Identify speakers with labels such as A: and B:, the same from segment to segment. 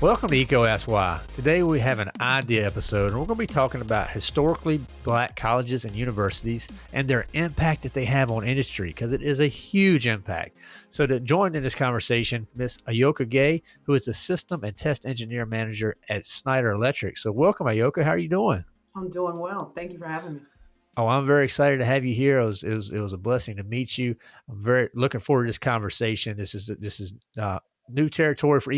A: Welcome to Eco Ask Why. Today we have an idea episode, and we're going to be talking about historically black colleges and universities and their impact that they have on industry, because it is a huge impact. So, to join in this conversation, Miss Ayoka Gay, who is the System and Test Engineer Manager at Schneider Electric. So, welcome, Ayoka. How are you doing?
B: I'm doing well. Thank you for having me.
A: Oh, I'm very excited to have you here. It was, it was, it was a blessing to meet you. I'm very looking forward to this conversation. This is this is uh, new territory for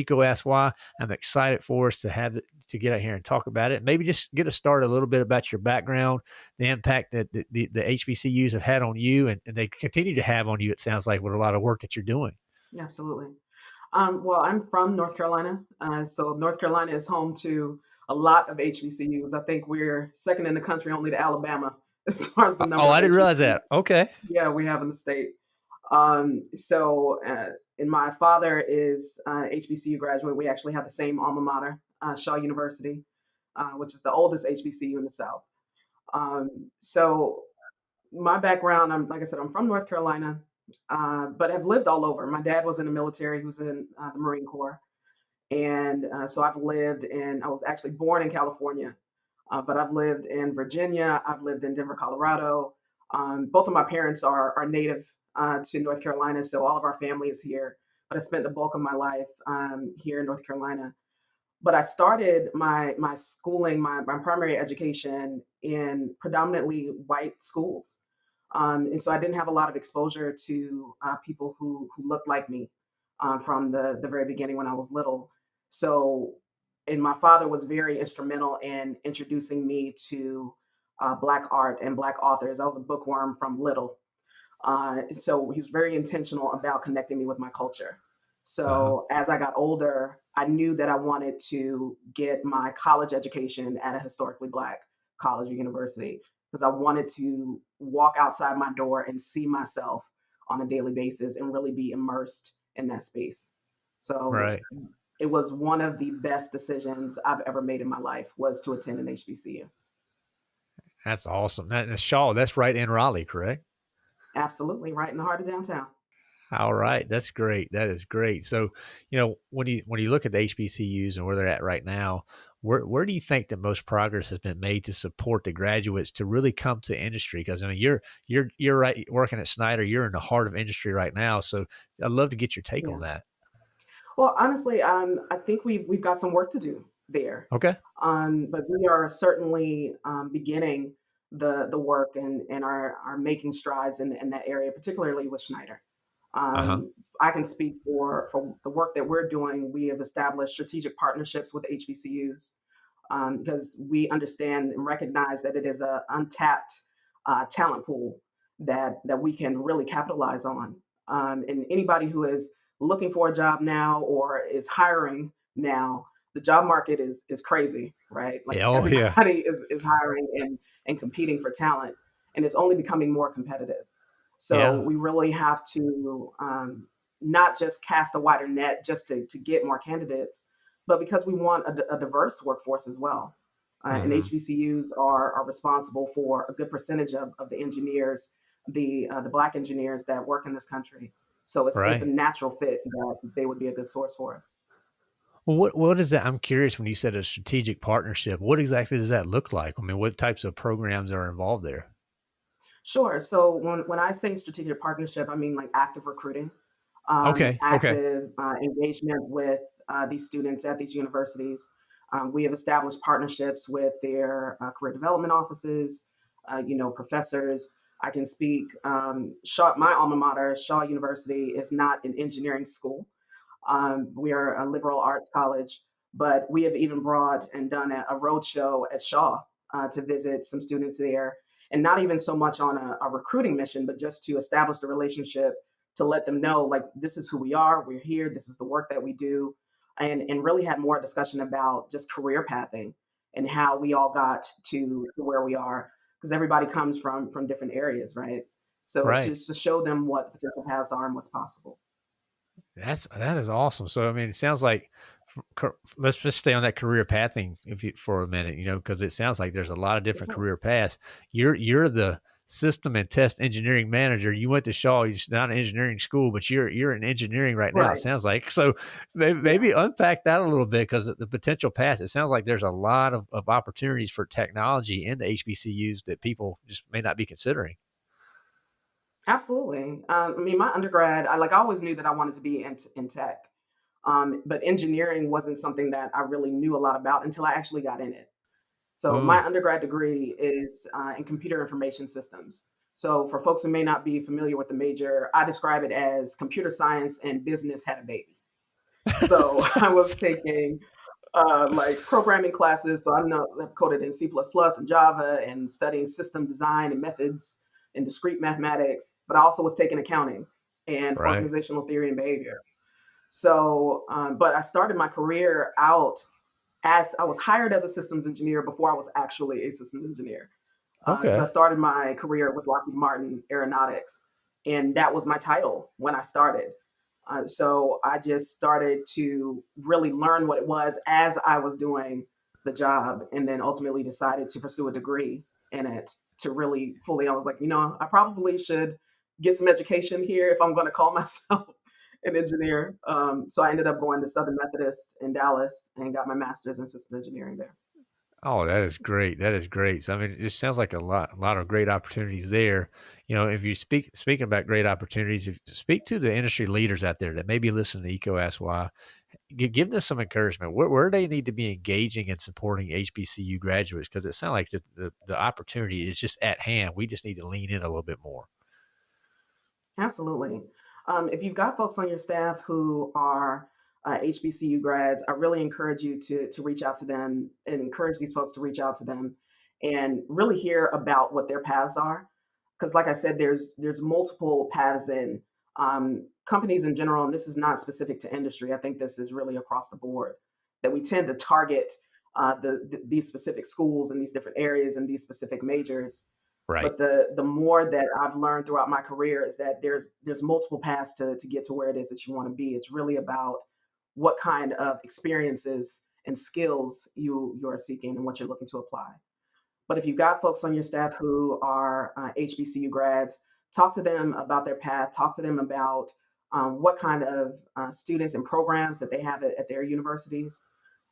A: Why. I'm excited for us to have to get out here and talk about it. Maybe just get us started a little bit about your background, the impact that the, the, the HBCUs have had on you, and, and, they continue to have on you. It sounds like with a lot of work that you're doing.
B: Absolutely. Um, well, I'm from North Carolina, uh, so North Carolina is home to a lot of HBCUs. I think we're second in the country, only to Alabama as far as the number.
A: Oh, I didn't realize that. Okay.
B: Yeah, we have in the state. Um, so, uh, and my father is an HBCU graduate. We actually have the same alma mater, uh, Shaw University, uh, which is the oldest HBCU in the South. Um, so, my background, I'm like I said, I'm from North Carolina, uh, but have lived all over. My dad was in the military; he was in uh, the Marine Corps, and uh, so I've lived in. I was actually born in California, but I've lived in Virginia. I've lived in Denver, Colorado. Um, both of my parents are are native uh, to North Carolina. So all of our family is here. But I spent the bulk of my life um, here in North Carolina. But I started my my schooling, my, my primary education in predominantly white schools. Um, and so I didn't have a lot of exposure to uh, people who who looked like me uh, from the the very beginning when I was little. So, and my father was very instrumental in introducing me to uh, Black art and Black authors. I was a bookworm from little, uh, so he was very intentional about connecting me with my culture. So uh-huh. as I got older, I knew that I wanted to get my college education at a historically black college or university because I wanted to walk outside my door and see myself on a daily basis and really be immersed in that space. So right. It was one of the best decisions I've ever made in my life was to attend an HBCU.
A: That's awesome. That, Shaw, that's right in Raleigh, correct?
B: Absolutely, right in the heart of downtown.
A: All right, that's great. That is great. So, you know, when you when you look at the HBCUs and where they're at right now, where where do you think that most progress has been made to support the graduates to really come to industry? Because I mean, you're you're you're right working at Schneider. You're in the heart of industry right now. So, I'd love to get your take yeah. on that.
B: Well, honestly, um, I think we've we've got some work to do there.
A: Okay.
B: Um, but we are certainly um, beginning the the work and and are are making strides in, in that area, particularly with Schneider. Uh-huh. Um, uh-huh. I can speak for for the work that we're doing. We have established strategic partnerships with HBCUs um, because we understand and recognize that it is a untapped uh, talent pool that that we can really capitalize on. Um, and anybody who is looking for a job now or is hiring now, the job market is is crazy, right?
A: Like oh,
B: everybody
A: yeah.
B: is is hiring and and competing for talent, and it's only becoming more competitive. So yeah. we really have to um, not just cast a wider net just to, to get more candidates, but because we want a, a diverse workforce as well. Uh, mm-hmm. And HBCUs are, are responsible for a good percentage of, of the engineers, the uh, the black engineers that work in this country. So it's, right. it's a natural fit that they would be a good source for us.
A: Well, what what is that? I'm curious. When you said a strategic partnership, what exactly does that look like? I mean, what types of programs are involved there?
B: Sure. So when when I say strategic partnership, I mean like active recruiting, um,
A: okay,
B: active
A: okay.
B: Uh, engagement with uh, these students at these universities. Um, we have established partnerships with their uh, career development offices, uh, you know, professors. I can speak. Um, Shaw, my alma mater, Shaw University, is not an engineering school. Um, we are a liberal arts college, but we have even brought and done a, a road show at Shaw uh, to visit some students there. And not even so much on a, a recruiting mission, but just to establish the relationship to let them know, like, this is who we are, we're here, this is the work that we do. And, and really had more discussion about just career pathing and how we all got to where we are because everybody comes from from different areas right so
A: right.
B: To, to show them what the potential paths are and what's possible
A: that's that is awesome. So I mean, it sounds like let's just stay on that career pathing if you, for a minute, you know, because it sounds like there's a lot of different mm-hmm. career paths. You're you're the system and test engineering manager. You went to Shaw, you're not an engineering school, but you're you're in engineering right now. It sounds like so. Maybe, maybe unpack that a little bit because the potential paths. It sounds like there's a lot of, of opportunities for technology in the HBCUs that people just may not be considering.
B: Absolutely. Um, I mean, my undergrad, I like I always knew that I wanted to be in, in tech, um, but engineering wasn't something that I really knew a lot about until I actually got in it. So my
A: Mm,
B: undergrad degree is uh, in computer information systems. So for folks who may not be familiar with the major, I describe it as computer science and business had a baby. So I was taking uh, like programming classes. So I'm not I've coded in C++ and Java and studying system design and methods and discrete mathematics, but I also was taking accounting and
A: right.
B: organizational theory and behavior. So, um, but I started my career out as I was hired as a systems engineer before I was actually a systems engineer. Because I started my career with Lockheed Martin Aeronautics, and that was my title when I started. Uh, so I just started to really learn what it was as I was doing the job, and then ultimately decided to pursue a degree in it to really fully. I was like, you know, I probably should get some education here if I'm going to call myself an engineer. Um, so I ended up going to Southern Methodist in Dallas and got my master's in system engineering there.
A: Oh, that is great. That is great. So, I mean, it just sounds like a lot, a lot of great opportunities there. You know, if you speak speaking about great opportunities, if speak to the industry leaders out there that maybe listen to Eco Ask Why, give them some encouragement. Where, where they need to be engaging and supporting HBCU graduates because it sounds like the, the the opportunity is just at hand. We just need to lean in a little bit more.
B: Absolutely. Um, if you've got folks on your staff who are uh, HBCU grads, I really encourage you to to reach out to them and encourage these folks to reach out to them and really hear about what their paths are. Because, like I said, there's there's multiple paths in um, companies in general, and this is not specific to industry. I think this is really across the board that we tend to target uh, the, the these specific schools and these different areas and these specific majors
A: Right.
B: but the the more that I've learned throughout my career is that there's there's multiple paths to to get to where it is that you want to be. It's really about what kind of experiences and skills you you're seeking and what you're looking to apply. But if you've got folks on your staff who are uh, HBCU grads, talk to them about their path. Talk to them about um, what kind of uh, students and programs that they have at, at their universities.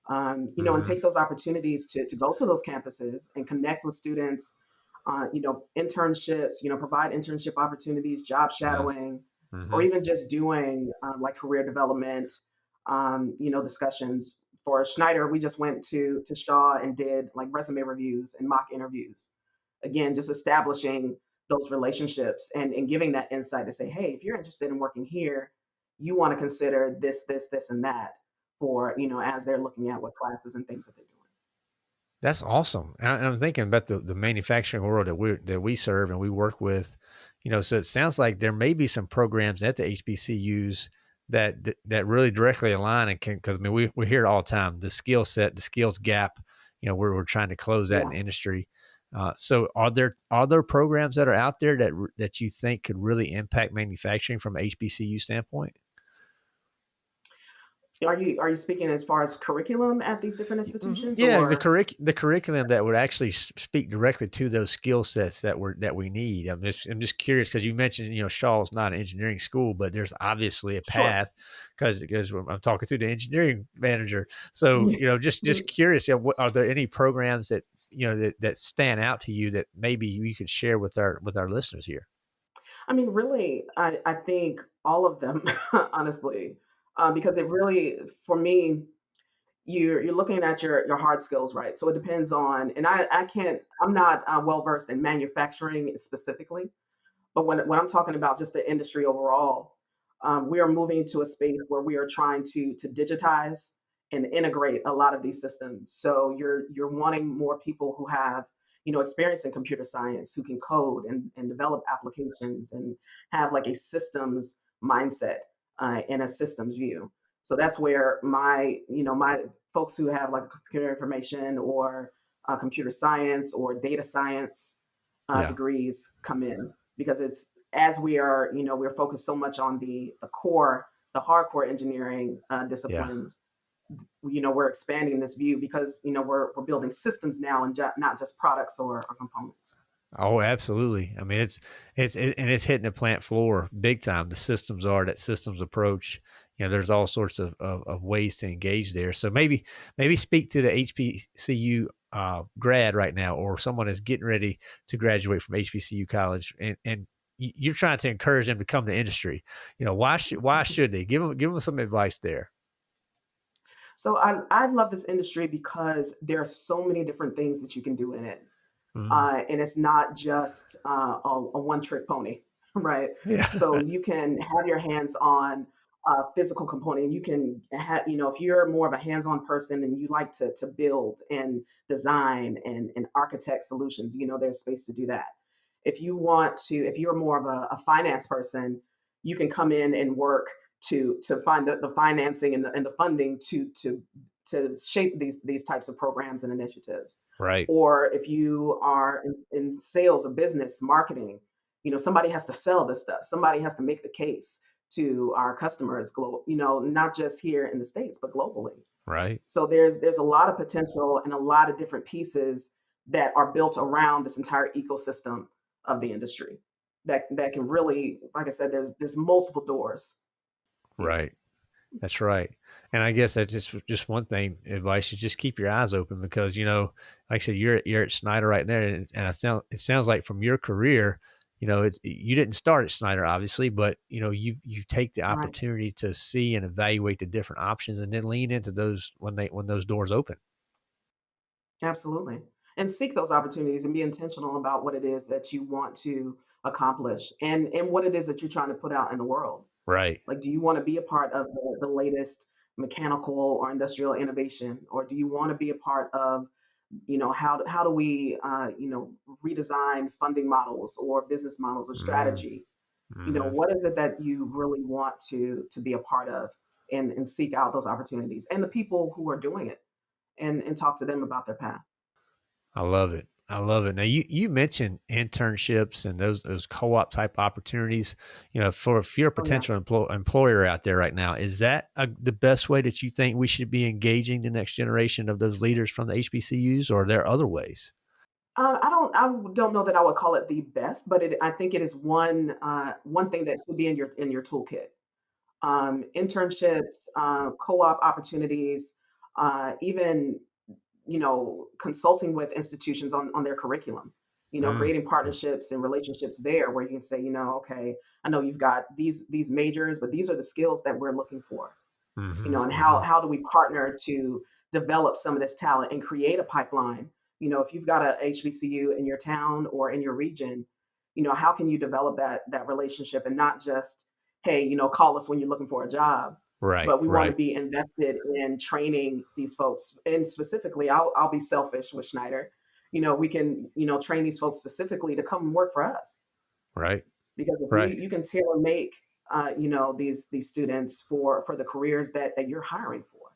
B: Um, you know, and
A: hmm
B: take those opportunities to to go to those campuses and connect with students uh, you know, internships, you know, provide internship opportunities, job shadowing, or
A: hmm
B: even just doing uh, like career development, um, you know, discussions. For Schneider, we just went to to Shaw and did like resume reviews and mock interviews. Again, just establishing those relationships and, and giving that insight to say, hey, if you're interested in working here, you want to consider this, this, this, and that for, you know, as they're looking at what classes and things that they're doing.
A: That's awesome. And I- I'm thinking about the, the manufacturing world that we that we serve and we work with. You know, so it sounds like there may be some programs at the HBCUs that that, that really directly align and can because I mean we we hear it all the time the skill set, the skills gap. You know, where we're trying to close that in industry. Uh, so, are there are there programs that are out there that that you think could really impact manufacturing from HBCU standpoint?
B: Are you are you speaking as far as curriculum at these different
A: Mhm.
B: institutions
A: Yeah, the curric the curriculum that would actually speak directly to those skill sets that we're that we need. I'm just I'm just curious because you mentioned, you know, Shaw's not an engineering school, but there's obviously a path because because I'm talking to the engineering manager. So, you know, just just curious, you know, what are there any programs that, you know, that that stand out to you that maybe you could share with our with our listeners here?
B: I mean, really, I I think all of them, honestly, uh, because it really for me, you're you're looking at your your hard skills, right? So it depends on and I I can't I'm not, uh, well-versed in manufacturing specifically, but when when I'm talking about just the industry overall, um, we are moving to a space where we are trying to to digitize and integrate a lot of these systems. So you're you're wanting more people who have you know experience in computer science, who can code and, and develop applications and have like a systems mindset uh, and a systems view. So that's where my you know my folks who have like computer information or uh, computer science or data science uh,
A: Yeah.
B: degrees come in because it's as we are, you know, we're focused so much on the the core, the hardcore engineering uh,
A: Yeah.
B: disciplines. You know, we're expanding this view because you know we're we're building systems now and not just products or, or components.
A: Oh, absolutely. I mean, it's it's it, and it's hitting the plant floor big time. The systems are that systems approach. You know, there's all sorts of, of, of ways to engage there. So maybe maybe speak to the HBCU uh, grad right now, or someone is getting ready to graduate from HBCU college, and and you're trying to encourage them to come to industry. You know, why should why should they give them give them some advice there?
B: So I I love this industry because there are so many different things that you can do in it.
A: Mhm.
B: Uh, and it's not just uh, a, a one-trick pony, right?
A: Yeah.
B: So you can have your hands on a physical component. You can have, you know, if you're more of a hands-on person and you like to to build and design and and architect solutions, you know, there's space to do that. If you want to, if you're more of a, a finance person, you can come in and work to to find the, the financing and the, and the funding to to to shape these these types of programs and initiatives
A: right.
B: or if you are in, in sales or business marketing you know somebody has to sell this stuff somebody has to make the case to our customers global you know not just here in the states but globally
A: Right.
B: so there's there's a lot of potential and a lot of different pieces that are built around this entire ecosystem of the industry that that can really like i said there's there's multiple doors
A: Right. That's right. And I guess that's just just one thing advice is just keep your eyes open because you know, like I said, you're you're at Schneider right there, and, and I sound it sounds like from your career, you know, it's you didn't start at Schneider obviously, but you know, you you take the
B: right
A: opportunity to see and evaluate the different options, and then lean into those when they when those doors open.
B: Absolutely. And seek those opportunities and be intentional about what it is that you want to accomplish and and what it is that you're trying to put out in the world.
A: Right.
B: Like, do you want to be a part of the, the latest mechanical or industrial innovation, or do you want to be a part of, you know, how how do we, uh, you know, redesign funding models or business models or
A: Mm,
B: strategy? You know,
A: hmm
B: what is it that you really want to to be a part of, and and seek out those opportunities and the people who are doing it, and and talk to them about their path.
A: I love it. I love it. Now you you mentioned internships and those those co-op type opportunities. You know, for if you're a
B: Oh yeah.
A: potential employer out there right now, is that a, the best way that you think we should be engaging the next generation of those leaders from the HBCUs, or are there other ways?
B: Uh, I don't I don't know that I would call it the best, but it I think it is one uh, one thing that should be in your in your toolkit. Um, internships, uh, co-op opportunities, uh, even you know consulting with institutions on on their curriculum. You know,
A: Mm,
B: creating
A: mm,
B: partnerships and relationships there where you can say, you know, okay, I know you've got these these majors, but these are the skills that we're looking for you
A: mhm,
B: know, and how
A: mhm.
B: how do we partner to develop some of this talent and create a pipeline? You know, if you've got a HBCU in your town or in your region, you know, how can you develop that that relationship and not just, hey, you know, call us when you're looking for a job,
A: Right,
B: but we want to be invested in training these folks. And specifically, I'll I'll be selfish with Schneider. You know, we can, you know, train these folks specifically to come and work for us
A: right,
B: because if we you can tailor make uh, you know these these students for for the careers that that you're hiring for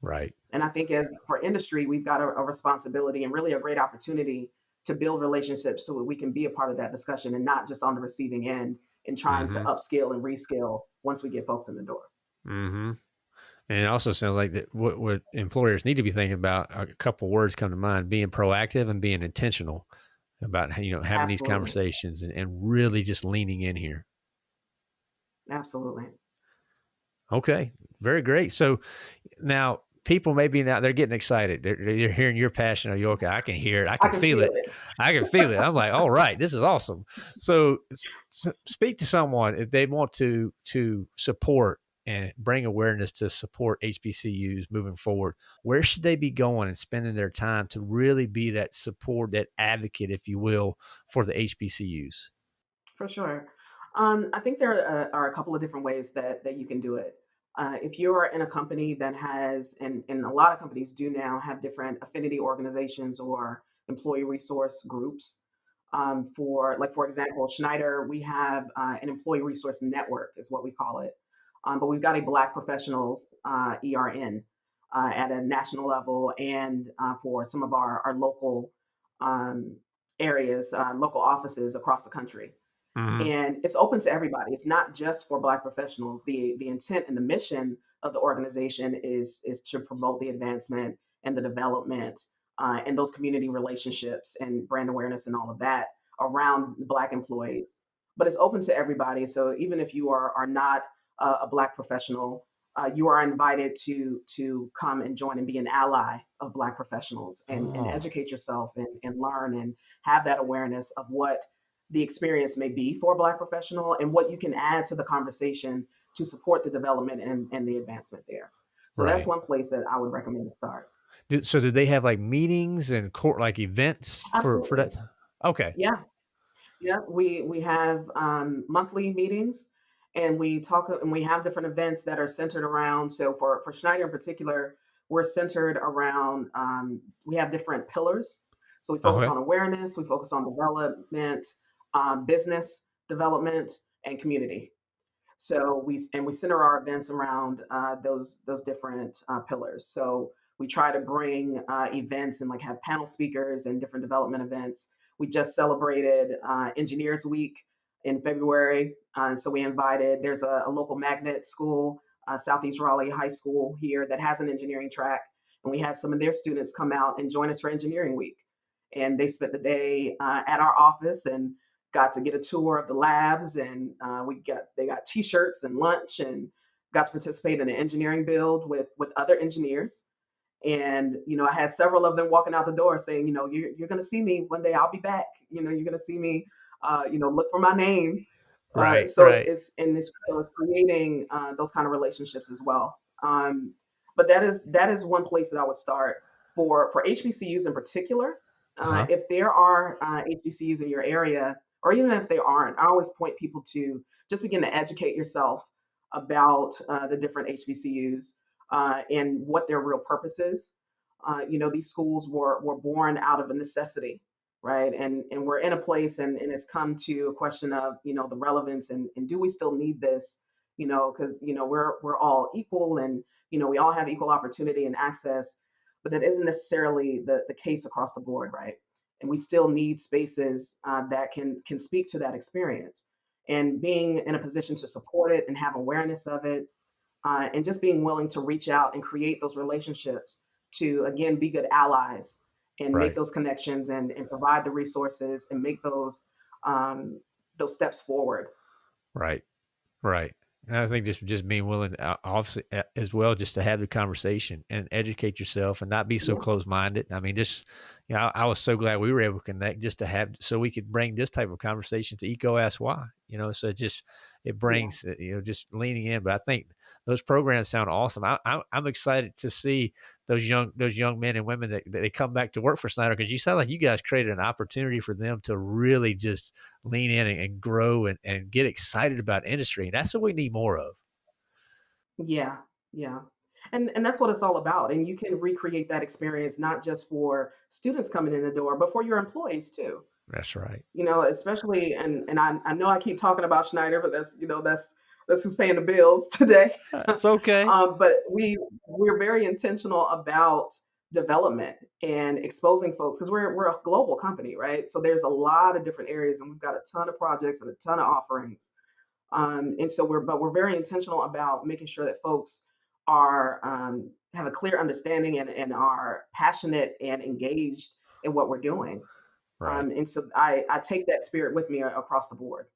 A: right.
B: and I think as for industry, we've got a, a responsibility and really a great opportunity to build relationships so that we can be a part of that discussion and not just on the receiving end and trying to
A: hmm
B: upskill and reskill once we get folks in the door.
A: Hmm And it also sounds like that what, what employers need to be thinking about. A couple words come to mind: being proactive and being intentional about you know having these conversations and, and really just leaning in here.
B: Absolutely.
A: Okay, very great. So now people maybe now they're getting excited. They're, they're hearing your passion. Are you? I can hear it. I
B: I
A: can
B: can
A: feel
B: feel
A: it.
B: it.
A: I can feel it. I'm like, all right, this is awesome. So s- s- speak to someone if they want to to support and bring awareness to support HBCUs moving forward. Where should they be going and spending their time to really be that support, that advocate, if you will, for the HBCUs?
B: For sure. Um, I think there are, uh, are a couple of different ways that that you can do it. Uh, if you are in a company that has, and, and a lot of companies do now have different affinity organizations or employee resource groups. Um, for like, for example, Schneider, we have uh, an employee resource network, is what we call it. Um, but we've got a Black Professionals uh, ERN uh, at a national level, and uh, for some of our our local um, areas, uh, local offices across the country
A: hmm
B: and it's open to everybody. It's not just for Black professionals. The the intent and the mission of the organization is is to promote the advancement and the development uh, and those community relationships and brand awareness and all of that around Black employees. But it's open to everybody. So even if you are are not a, a Black professional, uh, you are invited to to come and join and be an ally of Black professionals and, and
A: Oh,
B: educate yourself and, and learn and have that awareness of what the experience may be for a Black professional and what you can add to the conversation to support the development and, and the advancement there. So that's one place that I would recommend to start.
A: Did, so did they have like meetings and court like events for for that? Okay.
B: Yeah. Yeah, we we have um, monthly meetings, and we talk and we have different events that are centered around. So for for Schneider in particular, we're centered around. Um, we have different pillars. So we focus
A: Okay.
B: on awareness, we focus on development, um, business development, and community. So we and we center our events around uh, those those different uh, pillars. So we try to bring uh, events and like have panel speakers and different development events. We just celebrated uh, Engineers Week in February, uh, so we invited. There's a, a local magnet school, uh, Southeast Raleigh High School here that has an engineering track, and we had some of their students come out and join us for Engineering Week. And they spent the day uh, at our office and got to get a tour of the labs and uh, we got they got t-shirts and lunch and got to participate in an engineering build with with other engineers and you know i had several of them walking out the door saying you know you're, you're going to see me one day i'll be back you know you're going to see me uh, you know look for my name uh,
A: Right.
B: so it's,
A: Right.
B: it's and it's, so it's creating uh, those kind of relationships as well um, but that is that is one place that i would start for for hbcus in particular
A: Uh
B: uh,
A: huh.
B: if there are uh, hbcus in your area or even if there aren't i always point people to just begin to educate yourself about uh, the different hbcus uh, and what their real purpose is uh, you know these schools were were born out of a necessity right? And and we're in a place and, and it's come to a question of, you know, the relevance and, and do we still need this? You know, because you know, we're we're all equal and you know, we all have equal opportunity and access, but that isn't necessarily the, the case across the board, right? And we still need spaces uh, that can can speak to that experience. And being in a position to support it and have awareness of it, uh, and just being willing to reach out and create those relationships to again be good allies and make those connections and, and provide the resources and make those um, those steps forward.
A: Right. Right. And I think just just being willing, uh, obviously, as well, just to have the conversation and educate yourself and not be so
B: Yeah,
A: close minded. I mean, just you know, I, I was so glad we were able to connect just to have so we could bring this type of conversation to Eco Ask Why. You know, so just it brings uh, you know just leaning in. But I think those programs sound awesome. I, I I'm excited to see those young those young men and women that, that they come back to work for Schneider because you sound like you guys created an opportunity for them to really just lean in and, and grow and, and get excited about industry. And that's what we need more of.
B: yeah, yeah. And and that's what it's all about. And you can recreate that experience not just for students coming in the door, but for your employees too.
A: That's right.
B: You know, especially and and I, I know I keep talking about Schneider, but that's you know that's that's who's paying the bills today.
A: That's okay.
B: um, but we we're very intentional about development and exposing folks because we're we're a global company, right? So there's a lot of different areas, and we've got a ton of projects and a ton of offerings. Um, and so we're but we're very intentional about making sure that folks are um, have a clear understanding and, and are passionate and engaged in what we're doing.
A: Right.
B: Um, and so I I take that spirit with me across the board.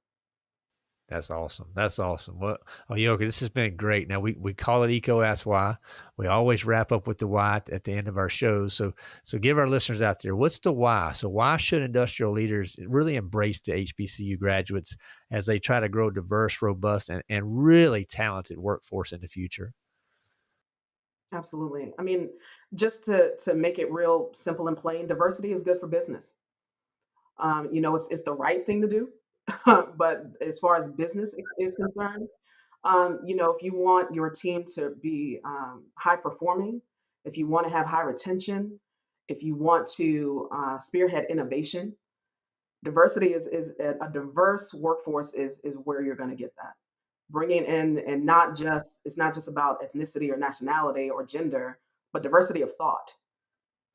A: That's awesome. That's awesome. Well, oh, Yoka, this has been great. Now we, we call it Eco Ask Why. We always wrap up with the why at the end of our shows. So so give our listeners out there what's the why. So why should industrial leaders really embrace the HBCU graduates as they try to grow diverse, robust, and, and really talented workforce in the future?
B: Absolutely. I mean, just to to make it real simple and plain, diversity is good for business. Um, you know, it's it's the right thing to do, but as far as business is concerned, um, you know, if you want your team to be um, high performing, if you want to have high retention, if you want to uh, spearhead innovation, diversity is is a, a diverse workforce is is where you're going to get that. Bringing in and not just it's not just about ethnicity or nationality or gender, but diversity of thought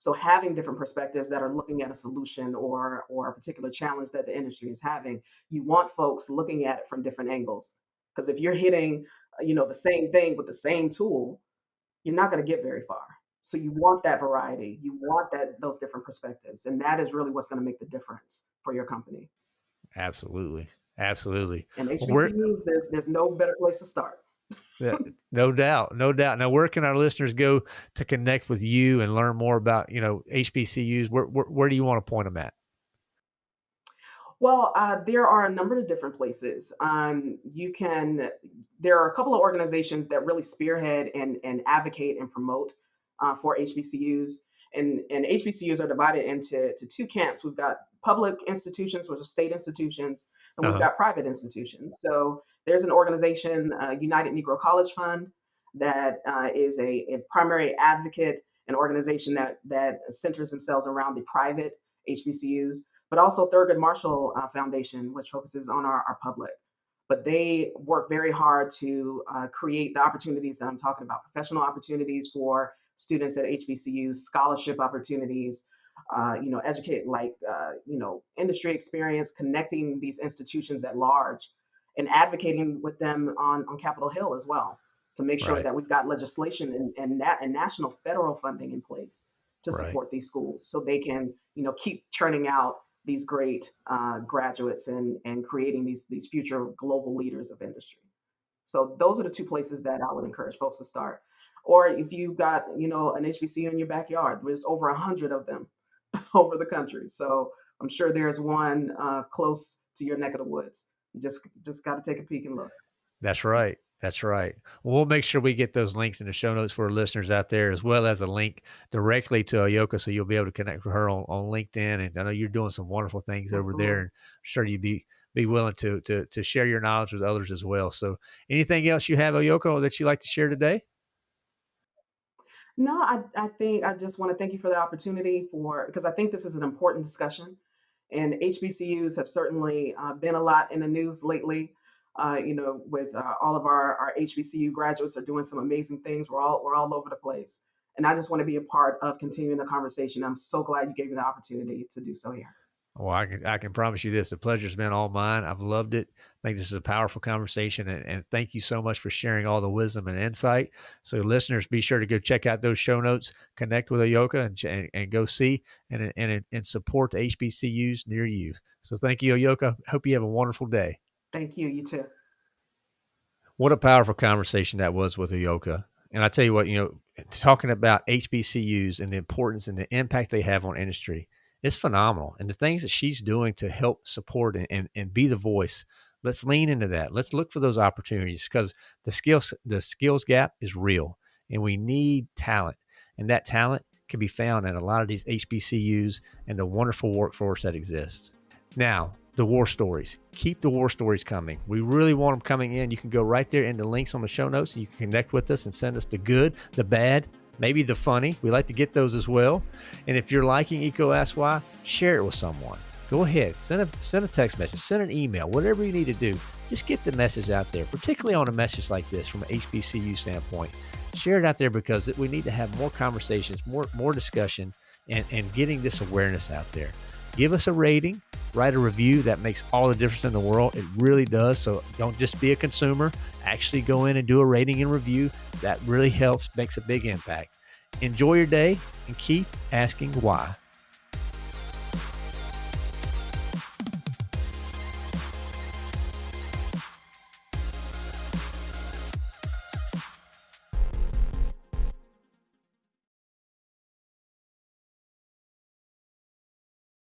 B: so having different perspectives that are looking at a solution or or a particular challenge that the industry is having, you want folks looking at it from different angles. Because if you're hitting, uh, you know, the same thing with the same tool, you're not going to get very far. So you want that variety. You want that those different perspectives, and that is really what's going to make the difference for your company.
A: Absolutely, absolutely.
B: And HBCUs, there's there's no better place to start.
A: Yeah, no doubt, no doubt. Now, where can our listeners go to connect with you and learn more about you know HBCUs? Where where, where do you want to point them at?
B: Well, uh, there are a number of different places. Um, you can. There are a couple of organizations that really spearhead and and advocate and promote uh, for HBCUs. And, and HBCUs are divided into to two camps. We've got public institutions, which are state institutions, and we've
A: Uh-huh.
B: got private institutions. So there's an organization, uh, United Negro College Fund, that uh, is a, a primary advocate, an organization that that centers themselves around the private HBCUs, but also Thurgood Marshall uh, Foundation, which focuses on our, our public. But they work very hard to uh, create the opportunities that I'm talking about, professional opportunities for students at HBCUs, scholarship opportunities, uh, you know, educate like uh, you know, industry experience, connecting these institutions at large, and advocating with them on on Capitol Hill as well to make sure
A: Right,
B: that we've got legislation and and, that, and national federal funding in place to
A: right.
B: support these schools so they can you know keep churning out these great uh, graduates and and creating these these future global leaders of industry. So those are the two places that I would encourage folks to start. Or if you've got, you know, an HBCU in your backyard, there's over a hundred of them over the country. So I'm sure there's one uh, close to your neck of the woods. You just just got to take a peek and look.
A: That's right. That's right. Well, we'll make sure we get those links in the show notes for our listeners out there, as well as a link directly to Ayoka, so you'll be able to connect with her on, on LinkedIn. And I know you're doing some wonderful things over there, and I'm sure you'd be be willing to to to share your knowledge with others as well. So, anything else you have, Ayoka, that you'd like to share today?
B: No, I, I think I just want to thank you for the opportunity for because I think this is an important discussion, and HBCUs have certainly uh, been a lot in the news lately. Uh, you know, with uh, all of our, our HBCU graduates are doing some amazing things. We're all we're all over the place, and I just want to be a part of continuing the conversation. I'm so glad you gave me the opportunity to do so here.
A: Well, I can I can promise you this: the pleasure's been all mine. I've loved it. I think this is a powerful conversation, and, and thank you so much for sharing all the wisdom and insight. So, listeners, be sure to go check out those show notes, connect with Ayoka, and and, and go see and and and support the HBCUs near you. So, thank you, Ayoka. Hope you have a wonderful day.
B: Thank you. You too.
A: What a powerful conversation that was with Ayoka. And I tell you what, you know, talking about HBCUs and the importance and the impact they have on industry, it's phenomenal. And the things that she's doing to help support and, and, and be the voice, let's lean into that. Let's look for those opportunities because the skills the skills gap is real and we need talent. And that talent can be found in a lot of these HBCUs and the wonderful workforce that exists. Now, the war stories. Keep the war stories coming. We really want them coming in. You can go right there in the links on the show notes. You can connect with us and send us the good, the bad, maybe the funny. We like to get those as well. And if you're liking Eco Ask Why, share it with someone. Go ahead, send a send a text message, send an email, whatever you need to do. Just get the message out there, particularly on a message like this from an HBCU standpoint. Share it out there because we need to have more conversations, more more discussion, and, and getting this awareness out there. Give us a rating, write a review. That makes all the difference in the world. It really does. So don't just be a consumer. Actually go in and do a rating and review. That really helps, makes a big impact. Enjoy your day and keep asking why.